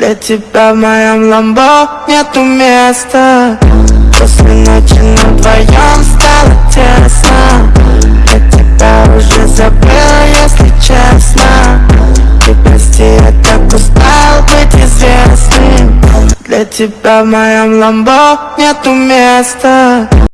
Для тебя в моем ламбо нету места. После ночи на вдвоем стало тесно. Я тебя уже забыл, если честно. Ты прости, я так устал быть известным. Для тебя в моем ламбо нету места.